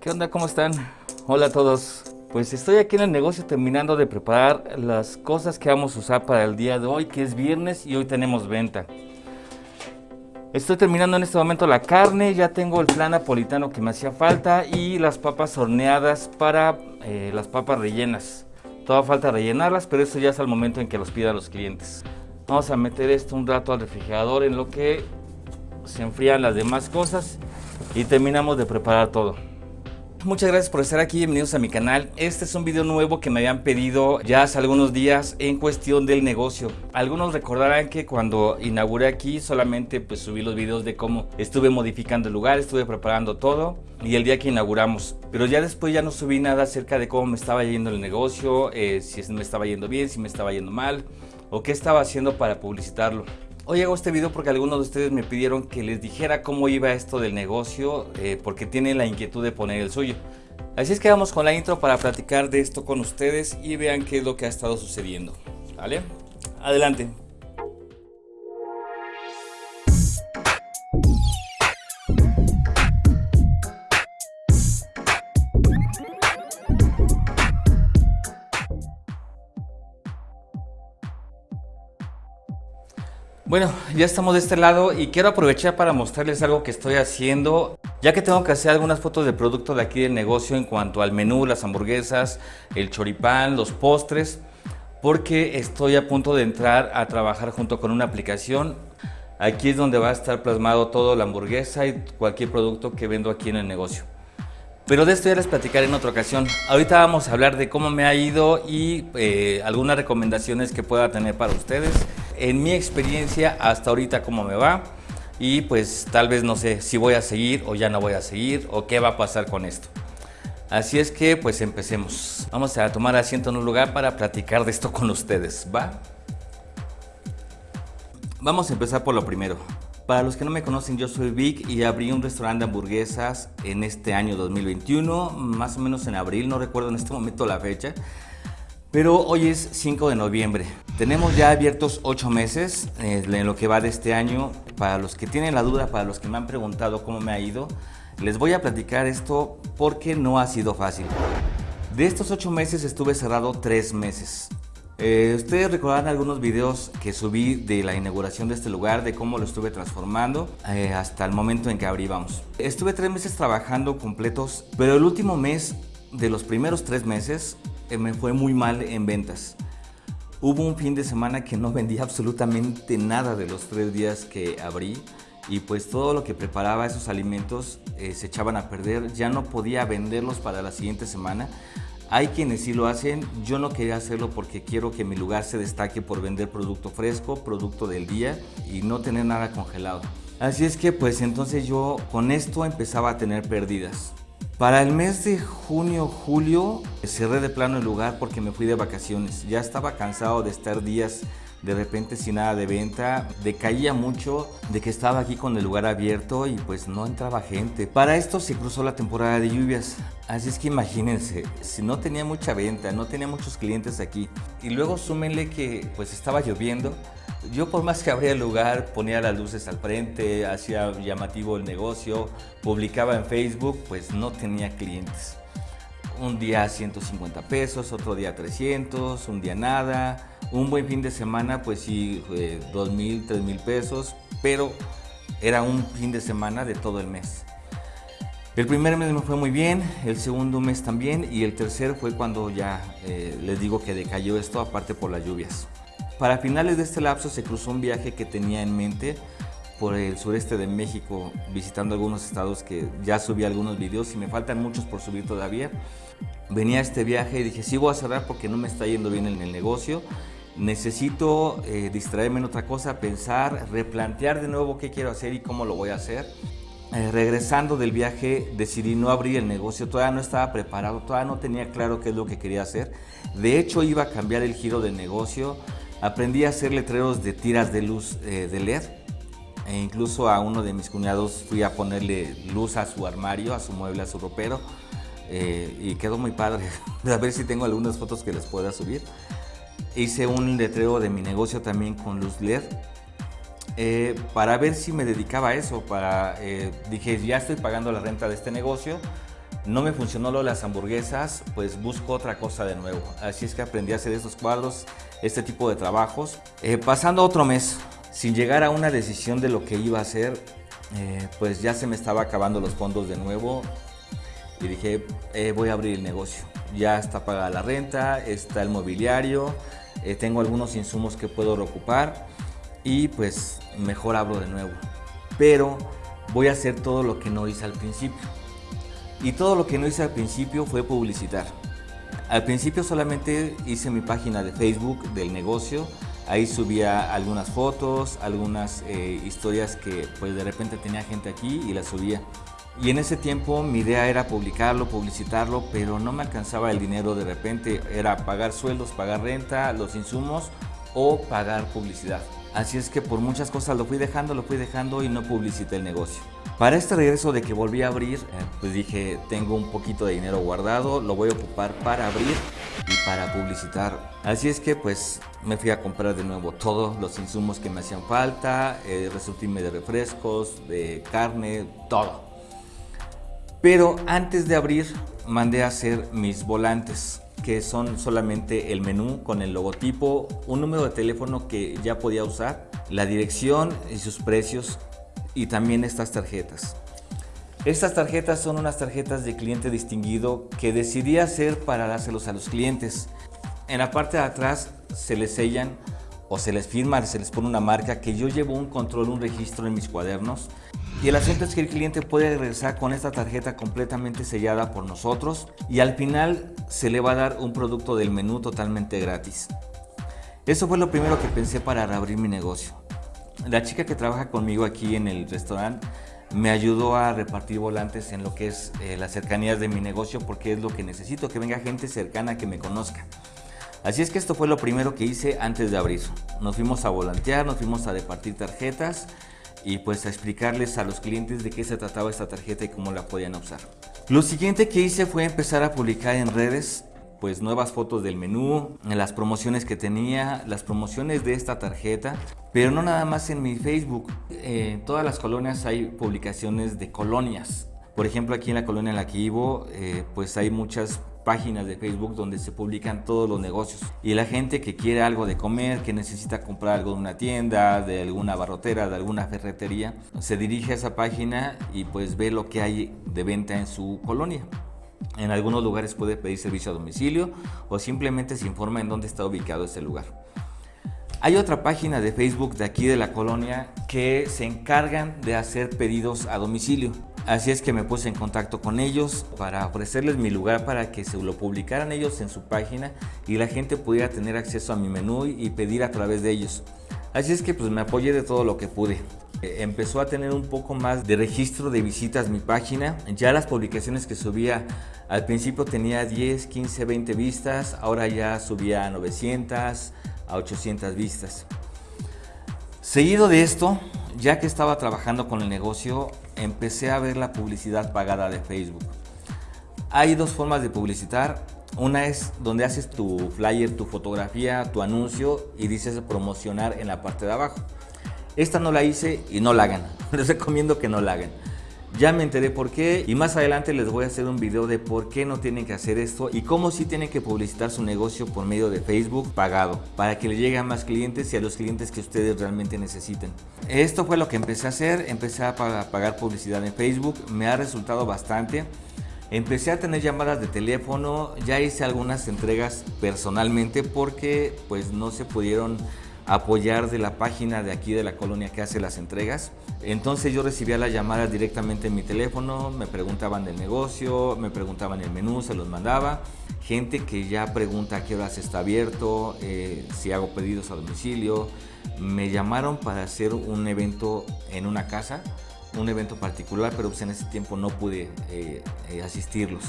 ¿Qué onda? ¿Cómo están? Hola a todos. Pues estoy aquí en el negocio terminando de preparar las cosas que vamos a usar para el día de hoy, que es viernes y hoy tenemos venta. Estoy terminando en este momento la carne, ya tengo el flan napolitano que me hacía falta y las papas horneadas para eh, las papas rellenas. Toda falta rellenarlas, pero eso ya es al momento en que los pidan los clientes. Vamos a meter esto un rato al refrigerador en lo que se enfrían las demás cosas y terminamos de preparar todo. Muchas gracias por estar aquí, bienvenidos a mi canal. Este es un video nuevo que me habían pedido ya hace algunos días en cuestión del negocio. Algunos recordarán que cuando inauguré aquí solamente pues subí los videos de cómo estuve modificando el lugar, estuve preparando todo y el día que inauguramos. Pero ya después ya no subí nada acerca de cómo me estaba yendo el negocio, eh, si me estaba yendo bien, si me estaba yendo mal o qué estaba haciendo para publicitarlo. Hoy hago este video porque algunos de ustedes me pidieron que les dijera cómo iba esto del negocio eh, porque tienen la inquietud de poner el suyo. Así es que vamos con la intro para platicar de esto con ustedes y vean qué es lo que ha estado sucediendo. ¿Vale? Adelante. Bueno, ya estamos de este lado y quiero aprovechar para mostrarles algo que estoy haciendo ya que tengo que hacer algunas fotos de producto de aquí del negocio en cuanto al menú, las hamburguesas, el choripán, los postres porque estoy a punto de entrar a trabajar junto con una aplicación. Aquí es donde va a estar plasmado todo la hamburguesa y cualquier producto que vendo aquí en el negocio. Pero de esto ya les platicaré en otra ocasión. Ahorita vamos a hablar de cómo me ha ido y eh, algunas recomendaciones que pueda tener para ustedes en mi experiencia hasta ahorita cómo me va y pues tal vez no sé si voy a seguir o ya no voy a seguir o qué va a pasar con esto. Así es que pues empecemos. Vamos a tomar asiento en un lugar para platicar de esto con ustedes, ¿va? Vamos a empezar por lo primero. Para los que no me conocen, yo soy Vic y abrí un restaurante de hamburguesas en este año 2021, más o menos en abril, no recuerdo en este momento la fecha. Pero hoy es 5 de noviembre. Tenemos ya abiertos 8 meses eh, en lo que va de este año. Para los que tienen la duda, para los que me han preguntado cómo me ha ido, les voy a platicar esto porque no ha sido fácil. De estos 8 meses estuve cerrado 3 meses. Eh, ustedes recordarán algunos videos que subí de la inauguración de este lugar, de cómo lo estuve transformando eh, hasta el momento en que abríamos. Estuve 3 meses trabajando completos, pero el último mes de los primeros 3 meses me fue muy mal en ventas. Hubo un fin de semana que no vendí absolutamente nada de los tres días que abrí y pues todo lo que preparaba esos alimentos eh, se echaban a perder, ya no podía venderlos para la siguiente semana. Hay quienes sí lo hacen, yo no quería hacerlo porque quiero que mi lugar se destaque por vender producto fresco, producto del día y no tener nada congelado. Así es que pues entonces yo con esto empezaba a tener pérdidas. Para el mes de junio, julio, cerré de plano el lugar porque me fui de vacaciones. Ya estaba cansado de estar días de repente sin nada de venta, decaía mucho de que estaba aquí con el lugar abierto y pues no entraba gente. Para esto se cruzó la temporada de lluvias, así es que imagínense, si no tenía mucha venta, no tenía muchos clientes aquí y luego súmenle que pues estaba lloviendo, yo por más que abría el lugar, ponía las luces al frente, hacía llamativo el negocio, publicaba en Facebook, pues no tenía clientes. Un día 150 pesos, otro día 300, un día nada. Un buen fin de semana, pues sí, 2 mil, 3 mil pesos, pero era un fin de semana de todo el mes. El primer mes me fue muy bien, el segundo mes también y el tercer fue cuando ya eh, les digo que decayó esto, aparte por las lluvias. Para finales de este lapso se cruzó un viaje que tenía en mente por el sureste de México, visitando algunos estados que ya subí algunos videos y me faltan muchos por subir todavía. Venía este viaje y dije, sí voy a cerrar porque no me está yendo bien en el negocio. Necesito eh, distraerme en otra cosa, pensar, replantear de nuevo qué quiero hacer y cómo lo voy a hacer. Eh, regresando del viaje decidí no abrir el negocio, todavía no estaba preparado, todavía no tenía claro qué es lo que quería hacer. De hecho iba a cambiar el giro del negocio, Aprendí a hacer letreros de tiras de luz eh, de LED e incluso a uno de mis cuñados fui a ponerle luz a su armario, a su mueble, a su ropero eh, y quedó muy padre. a ver si tengo algunas fotos que les pueda subir. Hice un letrero de mi negocio también con luz LED eh, para ver si me dedicaba a eso. Para, dije, ya estoy pagando la renta de este negocio, no me funcionó lo de las hamburguesas, pues busco otra cosa de nuevo. Así es que aprendí a hacer estos cuadros, este tipo de trabajos. Eh, pasando otro mes, sin llegar a una decisión de lo que iba a hacer, pues ya se me estaba acabando los fondos de nuevo y dije, voy a abrir el negocio. Ya está pagada la renta, está el mobiliario, tengo algunos insumos que puedo reocupar y pues mejor abro de nuevo. Pero voy a hacer todo lo que no hice al principio. Y todo lo que no hice al principio fue publicitar. Al principio solamente hice mi página de Facebook del negocio. Ahí subía algunas fotos, algunas eh, historias que pues de repente tenía gente aquí y las subía. Y en ese tiempo mi idea era publicarlo, publicitarlo, pero no me alcanzaba el dinero de repente. Era pagar sueldos, pagar renta, los insumos o pagar publicidad. Así es que por muchas cosas lo fui dejando, lo fui dejando y no publicité el negocio. Para este regreso de que volví a abrir, eh, pues dije, tengo un poquito de dinero guardado, lo voy a ocupar para abrir y para publicitar. Así es que pues me fui a comprar de nuevo todos los insumos que me hacían falta, eh, de refrescos, de carne, todo. Pero antes de abrir, mandé a hacer mis volantes que son solamente el menú con el logotipo, un número de teléfono que ya podía usar, la dirección y sus precios y también estas tarjetas. Estas tarjetas son unas tarjetas de cliente distinguido que decidí hacer para dárselos a los clientes. En la parte de atrás se les sellan o se les firma, se les pone una marca que yo llevo un control, un registro en mis cuadernos y el asunto es que el cliente puede regresar con esta tarjeta completamente sellada por nosotros y al final se le va a dar un producto del menú totalmente gratis. Eso fue lo primero que pensé para reabrir mi negocio. La chica que trabaja conmigo aquí en el restaurante me ayudó a repartir volantes en lo que es eh, las cercanías de mi negocio porque es lo que necesito, que venga gente cercana que me conozca. Así es que esto fue lo primero que hice antes de abrir. Nos fuimos a volantear, nos fuimos a repartir tarjetas y pues a explicarles a los clientes de qué se trataba esta tarjeta y cómo la podían usar. Lo siguiente que hice fue empezar a publicar en redes pues nuevas fotos del menú, las promociones que tenía, las promociones de esta tarjeta, pero no nada más en mi Facebook. En todas las colonias hay publicaciones de colonias. Por ejemplo, aquí en la colonia en la que vivo, eh, pues hay muchas páginas de Facebook donde se publican todos los negocios. Y la gente que quiere algo de comer, que necesita comprar algo de una tienda, de alguna barrotera, de alguna ferretería, se dirige a esa página y pues ve lo que hay de venta en su colonia. En algunos lugares puede pedir servicio a domicilio o simplemente se informa en dónde está ubicado ese lugar. Hay otra página de Facebook de aquí de la colonia que se encargan de hacer pedidos a domicilio. Así es que me puse en contacto con ellos para ofrecerles mi lugar para que se lo publicaran ellos en su página y la gente pudiera tener acceso a mi menú y pedir a través de ellos. Así es que pues me apoyé de todo lo que pude. Empezó a tener un poco más de registro de visitas mi página. Ya las publicaciones que subía al principio tenía 10, 15, 20 vistas. Ahora ya subía a 900, a 800 vistas. Seguido de esto, ya que estaba trabajando con el negocio, empecé a ver la publicidad pagada de Facebook. Hay dos formas de publicitar. Una es donde haces tu flyer, tu fotografía, tu anuncio y dices promocionar en la parte de abajo. Esta no la hice y no la hagan. Les recomiendo que no la hagan. Ya me enteré por qué y más adelante les voy a hacer un video de por qué no tienen que hacer esto y cómo sí tienen que publicitar su negocio por medio de Facebook pagado para que le lleguen a más clientes y a los clientes que ustedes realmente necesiten. Esto fue lo que empecé a hacer, empecé a pagar publicidad en Facebook, me ha resultado bastante. Empecé a tener llamadas de teléfono, ya hice algunas entregas personalmente porque pues no se pudieron apoyar de la página de aquí de la colonia que hace las entregas. Entonces yo recibía las llamadas directamente en mi teléfono, me preguntaban del negocio, me preguntaban el menú, se los mandaba. Gente que ya pregunta a qué horas está abierto, eh, si hago pedidos a domicilio. Me llamaron para hacer un evento en una casa, un evento particular, pero pues en ese tiempo no pude eh, eh, asistirlos.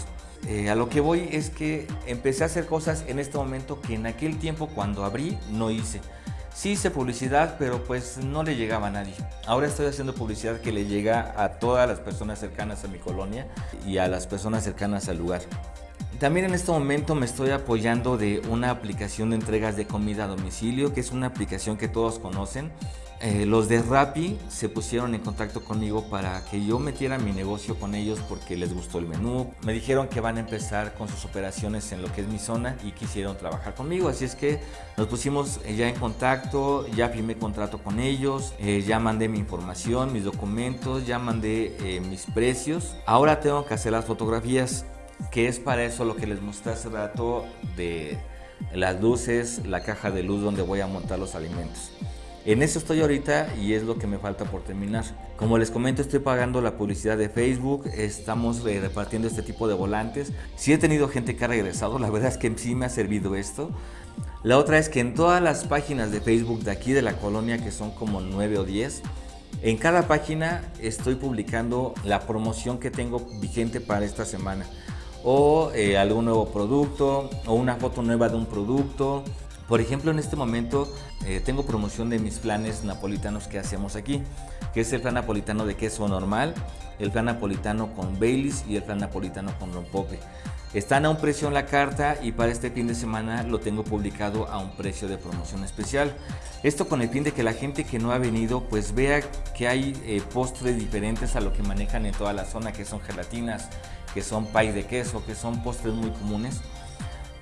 a lo que voy es que empecé a hacer cosas en este momento que en aquel tiempo cuando abrí no hice. Sí hice publicidad, pero pues no le llegaba a nadie. Ahora estoy haciendo publicidad que le llega a todas las personas cercanas a mi colonia y a las personas cercanas al lugar. También en este momento me estoy apoyando de una aplicación de entregas de comida a domicilio, que es una aplicación que todos conocen. Eh, los de Rappi se pusieron en contacto conmigo para que yo metiera mi negocio con ellos porque les gustó el menú. Me dijeron que van a empezar con sus operaciones en lo que es mi zona y quisieron trabajar conmigo. Así es que nos pusimos eh, ya en contacto, ya firmé contrato con ellos, eh, ya mandé mi información, mis documentos, ya mandé mis precios. Ahora tengo que hacer las fotografías, que es para eso lo que les mostré hace rato de las luces, la caja de luz donde voy a montar los alimentos. En eso estoy ahorita y es lo que me falta por terminar. Como les comento, estoy pagando la publicidad de Facebook, estamos eh, repartiendo este tipo de volantes. Sí he tenido gente que ha regresado, la verdad es que sí me ha servido esto. La otra es que en todas las páginas de Facebook de aquí de la colonia, que son como 9 o 10, en cada página estoy publicando la promoción que tengo vigente para esta semana. O eh, algún nuevo producto, o una foto nueva de un producto, por ejemplo, en este momento eh, tengo promoción de mis planes napolitanos que hacemos aquí, que es el plan napolitano de queso normal, el plan napolitano con Baileys y el plan napolitano con rompope. Están a un precio en la carta y para este fin de semana lo tengo publicado a un precio de promoción especial. Esto con el fin de que la gente que no ha venido pues vea que hay eh, postres diferentes a lo que manejan en toda la zona, que son gelatinas, que son pay de queso, que son postres muy comunes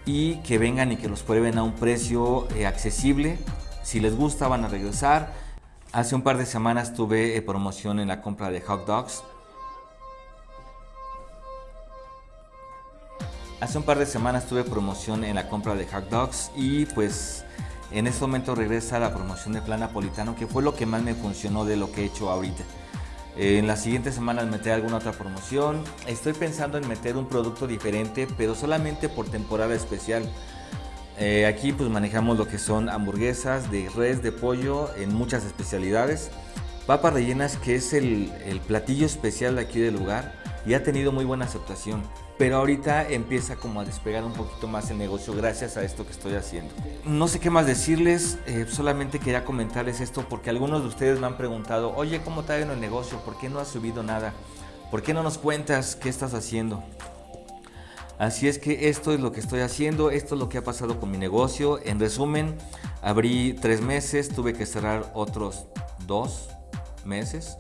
y que vengan y que los prueben a un precio eh, accesible. Si les gusta van a regresar. Hace un par de semanas tuve eh, promoción en la compra de hot dogs. Hace un par de semanas tuve promoción en la compra de hot dogs y pues en este momento regresa la promoción de plan napolitano que fue lo que más me funcionó de lo que he hecho ahorita. Eh, en las siguientes semanas meter alguna otra promoción. Estoy pensando en meter un producto diferente, pero solamente por temporada especial. Eh, aquí pues manejamos lo que son hamburguesas de res, de pollo, en muchas especialidades. Papas rellenas, que es el, el platillo especial de aquí del lugar y ha tenido muy buena aceptación pero ahorita empieza como a despegar un poquito más el negocio gracias a esto que estoy haciendo. No sé qué más decirles, eh, solamente quería comentarles esto porque algunos de ustedes me han preguntado, oye, ¿cómo está en el negocio? ¿Por qué no has subido nada? ¿Por qué no nos cuentas qué estás haciendo? Así es que esto es lo que estoy haciendo, esto es lo que ha pasado con mi negocio. En resumen, abrí tres meses, tuve que cerrar otros dos meses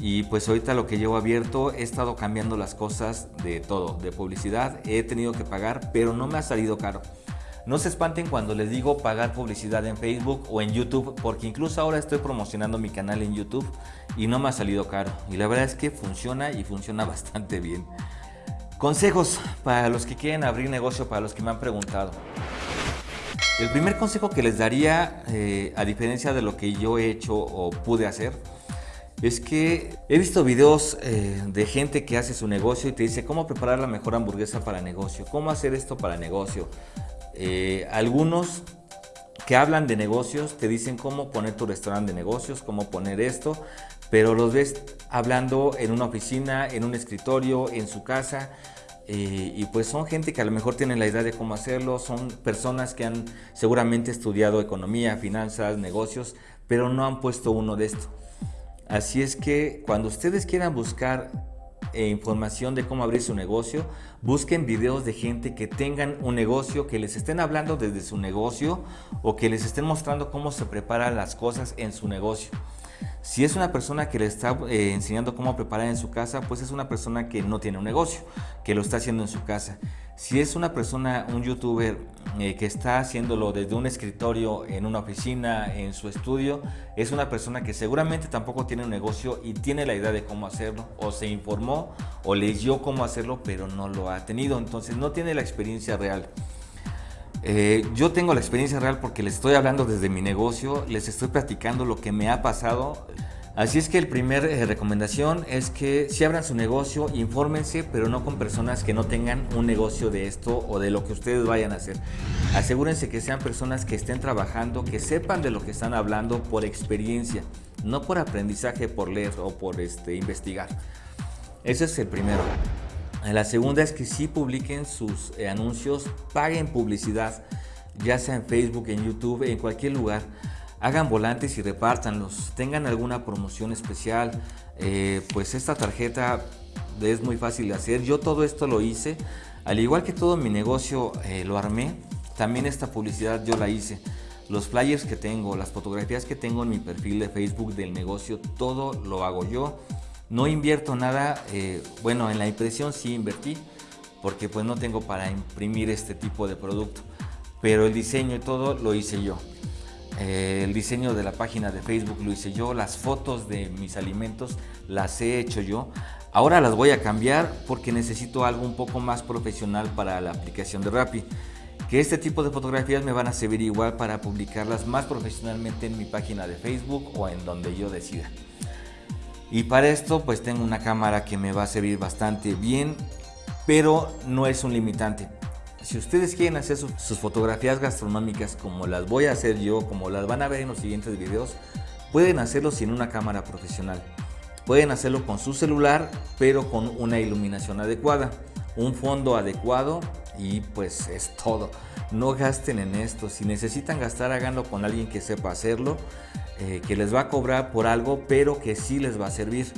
y pues ahorita lo que llevo abierto he estado cambiando las cosas de todo, de publicidad, he tenido que pagar, pero no me ha salido caro. No se espanten cuando les digo pagar publicidad en Facebook o en YouTube, porque incluso ahora estoy promocionando mi canal en YouTube y no me ha salido caro. Y la verdad es que funciona y funciona bastante bien. Consejos para los que quieren abrir negocio, para los que me han preguntado. El primer consejo que les daría, eh, a diferencia de lo que yo he hecho o pude hacer, es que he visto videos eh, de gente que hace su negocio y te dice cómo preparar la mejor hamburguesa para negocio, cómo hacer esto para negocio. Eh, algunos que hablan de negocios te dicen cómo poner tu restaurante de negocios, cómo poner esto, pero los ves hablando en una oficina, en un escritorio, en su casa. Eh, y pues son gente que a lo mejor tienen la idea de cómo hacerlo, son personas que han seguramente estudiado economía, finanzas, negocios, pero no han puesto uno de esto. Así es que cuando ustedes quieran buscar eh, información de cómo abrir su negocio, busquen videos de gente que tengan un negocio, que les estén hablando desde su negocio o que les estén mostrando cómo se preparan las cosas en su negocio. Si es una persona que le está eh, enseñando cómo preparar en su casa, pues es una persona que no tiene un negocio, que lo está haciendo en su casa. Si es una persona, un youtuber eh, que está haciéndolo desde un escritorio, en una oficina, en su estudio, es una persona que seguramente tampoco tiene un negocio y tiene la idea de cómo hacerlo, o se informó o leyó cómo hacerlo, pero no lo ha tenido, entonces no tiene la experiencia real. Eh, yo tengo la experiencia real porque les estoy hablando desde mi negocio, les estoy platicando lo que me ha pasado. Así es que el primer eh, recomendación es que si abran su negocio, infórmense, pero no con personas que no tengan un negocio de esto o de lo que ustedes vayan a hacer. Asegúrense que sean personas que estén trabajando, que sepan de lo que están hablando por experiencia, no por aprendizaje, por leer o por este, investigar. Ese es el primero. La segunda es que si publiquen sus eh, anuncios, paguen publicidad, ya sea en Facebook, en YouTube, en cualquier lugar. Hagan volantes y repártanlos. Tengan alguna promoción especial. Eh, pues esta tarjeta es muy fácil de hacer. Yo todo esto lo hice. Al igual que todo mi negocio eh, lo armé, también esta publicidad yo la hice. los flyers que tengo, las fotografías que tengo en mi perfil de Facebook del negocio, todo lo hago yo. No invierto nada, eh, bueno, en la impresión sí invertí, porque pues no tengo para imprimir este tipo de producto, pero el diseño y todo lo hice yo. Eh, el diseño de la página de Facebook lo hice yo, las fotos de mis alimentos las he hecho yo. Ahora las voy a cambiar porque necesito algo un poco más profesional para la aplicación de Rappi que este tipo de fotografías me van a servir igual para publicarlas más profesionalmente en mi página de Facebook o en donde yo decida. Y para esto pues tengo una cámara que me va a servir bastante bien, pero no es un limitante. Si ustedes quieren hacer sus, fotografías gastronómicas como las voy a hacer yo, como las van a ver en los siguientes videos, pueden hacerlo sin una cámara profesional. Pueden hacerlo con su celular, pero con una iluminación adecuada, un fondo adecuado y pues es todo. No gasten en esto. Si necesitan gastar, háganlo con alguien que sepa hacerlo, eh, que les va a cobrar por algo, pero que sí les va a servir.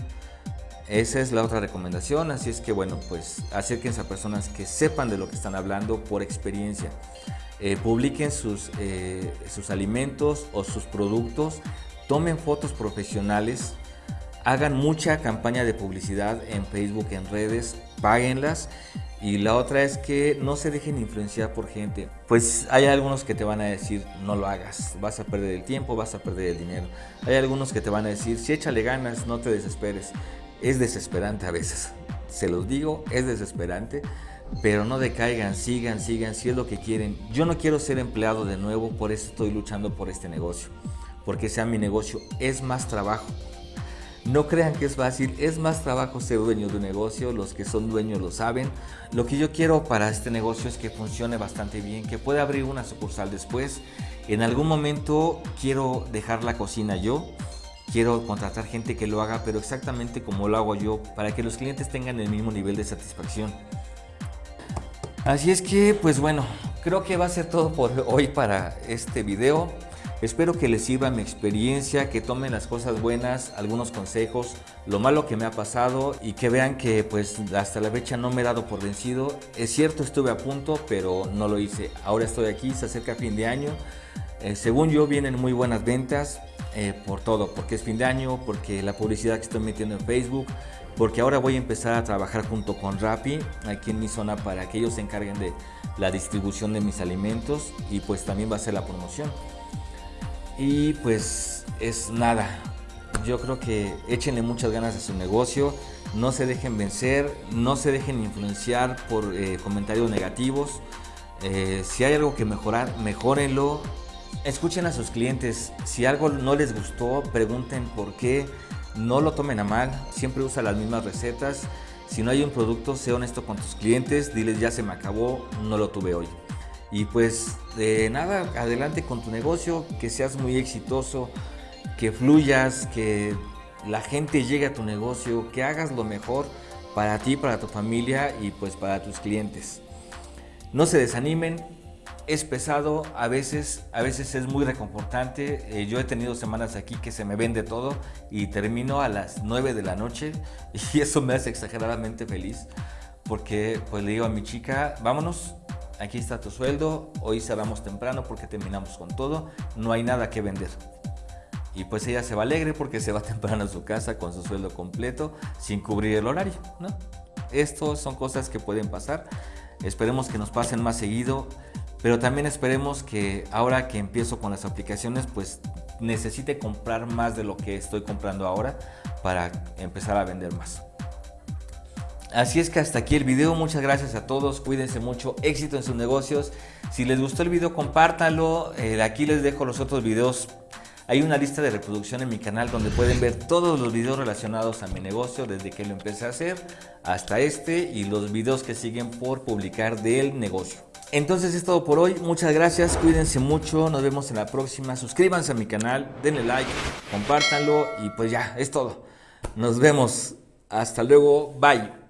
Esa es la otra recomendación, así es que bueno, pues acérquense a personas que sepan de lo que están hablando por experiencia. Eh, publiquen sus, eh, sus alimentos o sus productos, tomen fotos profesionales, hagan mucha campaña de publicidad en Facebook, en redes, páguenlas y la otra es que no se dejen influenciar por gente. Pues hay algunos que te van a decir, no lo hagas, vas a perder el tiempo, vas a perder el dinero. Hay algunos que te van a decir, si échale ganas, no te desesperes. Es desesperante a veces, se los digo, es desesperante, pero no decaigan, sigan, sigan, si es lo que quieren. Yo no quiero ser empleado de nuevo, por eso estoy luchando por este negocio, porque sea mi negocio, es más trabajo. No crean que es fácil, es más trabajo ser dueño de un negocio, los que son dueños lo saben. Lo que yo quiero para este negocio es que funcione bastante bien, que pueda abrir una sucursal después. En algún momento quiero dejar la cocina yo, quiero contratar gente que lo haga, pero exactamente como lo hago yo, para que los clientes tengan el mismo nivel de satisfacción. Así es que, pues bueno, creo que va a ser todo por hoy para este video. Espero que les sirva mi experiencia, que tomen las cosas buenas, algunos consejos, lo malo que me ha pasado y que vean que pues hasta la fecha no me he dado por vencido. Es cierto, estuve a punto, pero no lo hice. Ahora estoy aquí, se acerca fin de año. Eh, según yo vienen muy buenas ventas eh, por todo, porque es fin de año, porque la publicidad que estoy metiendo en Facebook, porque ahora voy a empezar a trabajar junto con Rappi aquí en mi zona para que ellos se encarguen de la distribución de mis alimentos y pues también va a ser la promoción. Y pues es nada. Yo creo que échenle muchas ganas a su negocio, no se dejen vencer, no se dejen influenciar por eh, comentarios negativos. Eh, si hay algo que mejorar, mejórenlo. Escuchen a sus clientes. Si algo no les gustó, pregunten por qué. No lo tomen a mal. Siempre usa las mismas recetas. Si no hay un producto, sé honesto con tus clientes. Diles ya se me acabó, no lo tuve hoy. Y pues de nada, adelante con tu negocio, que seas muy exitoso, que fluyas, que la gente llegue a tu negocio, que hagas lo mejor para ti, para tu familia y pues para tus clientes. No se desanimen, es pesado, a veces, a veces es muy reconfortante. Eh, yo he tenido semanas aquí que se me vende todo y termino a las 9 de la noche y eso me hace exageradamente feliz porque pues le digo a mi chica, vámonos, aquí está tu sueldo, hoy cerramos temprano porque terminamos con todo, no hay nada que vender. Y pues ella se va alegre porque se va temprano a su casa con su sueldo completo sin cubrir el horario, ¿no? Estos son cosas que pueden pasar. Esperemos que nos pasen más seguido, pero también esperemos que ahora que empiezo con las aplicaciones, pues necesite comprar más de lo que estoy comprando ahora para empezar a vender más. Así es que hasta aquí el video, muchas gracias a todos, cuídense mucho, éxito en sus negocios. Si les gustó el video, compártanlo, eh, aquí les dejo los otros videos. Hay una lista de reproducción en mi canal donde pueden ver todos los videos relacionados a mi negocio desde que lo empecé a hacer hasta este y los videos que siguen por publicar del negocio. Entonces es todo por hoy, muchas gracias, cuídense mucho, nos vemos en la próxima, suscríbanse a mi canal, denle like, compártanlo. Y pues ya, es todo. Nos vemos, hasta luego, bye.